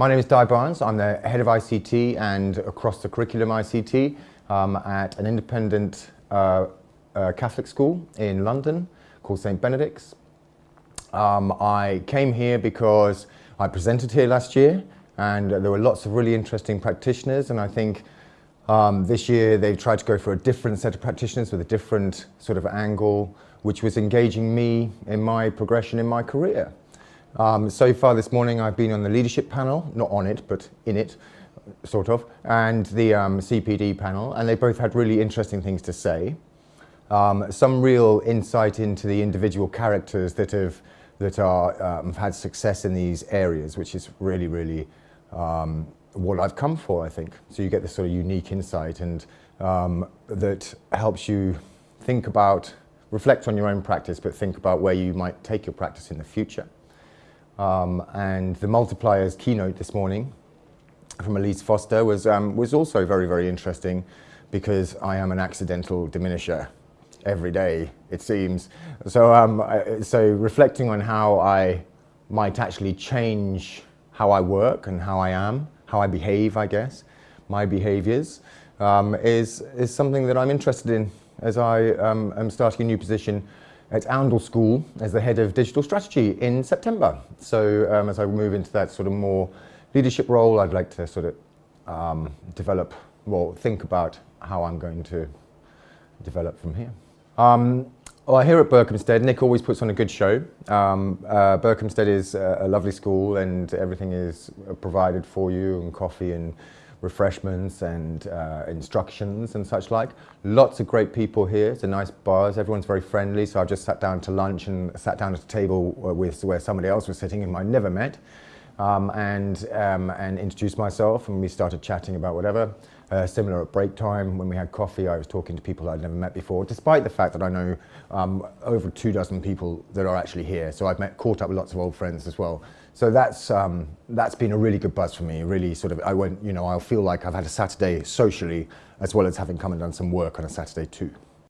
My name is Di Barnes. I'm the head of ICT and across the curriculum ICT um, at an independent uh, uh, Catholic school in London called St Benedict's. Um, I came here because I presented here last year and there were lots of really interesting practitioners and I think um, this year they've tried to go for a different set of practitioners with a different sort of angle which was engaging me in my progression in my career. Um, so far this morning I've been on the leadership panel, not on it but in it sort of, and the um, CPD panel and they both had really interesting things to say. Um, some real insight into the individual characters that have that are um, had success in these areas, which is really, really um, what I've come for, I think. So you get this sort of unique insight and um, that helps you think about, reflect on your own practice, but think about where you might take your practice in the future. Um, and the multipliers keynote this morning from Elise Foster was, um, was also very, very interesting because I am an accidental diminisher every day, it seems. So, um, so reflecting on how I might actually change how I work and how I am, how I behave, I guess, my behaviors, um, is, is something that I'm interested in as I um, am starting a new position at Oundle School as the head of digital strategy in September. So um, as I move into that sort of more leadership role, I'd like to sort of um, develop, well, think about how I'm going to develop from here. Um, well, here at Berkhamsted, Nick always puts on a good show. Um, uh, Berkhamsted is a, a, lovely school and everything is provided for you and coffee and refreshments and uh, instructions and such like. Lots of great people here. It's a nice buzz. Everyone's very friendly. So I've just sat down to lunch and sat down at a table with where somebody else was sitting whom I never met um, and, um, and introduced myself and we started chatting about whatever. Uh, similar at break time, when we had coffee, I was talking to people I'd never met before, despite the fact that I know um, over two dozen people that are actually here. So I've met, caught up with lots of old friends as well. So that's, um, that's been a really good buzz for me, really sort of, I went, you know, I'll feel like I've had a Saturday socially, as well as having come and done some work on a Saturday too.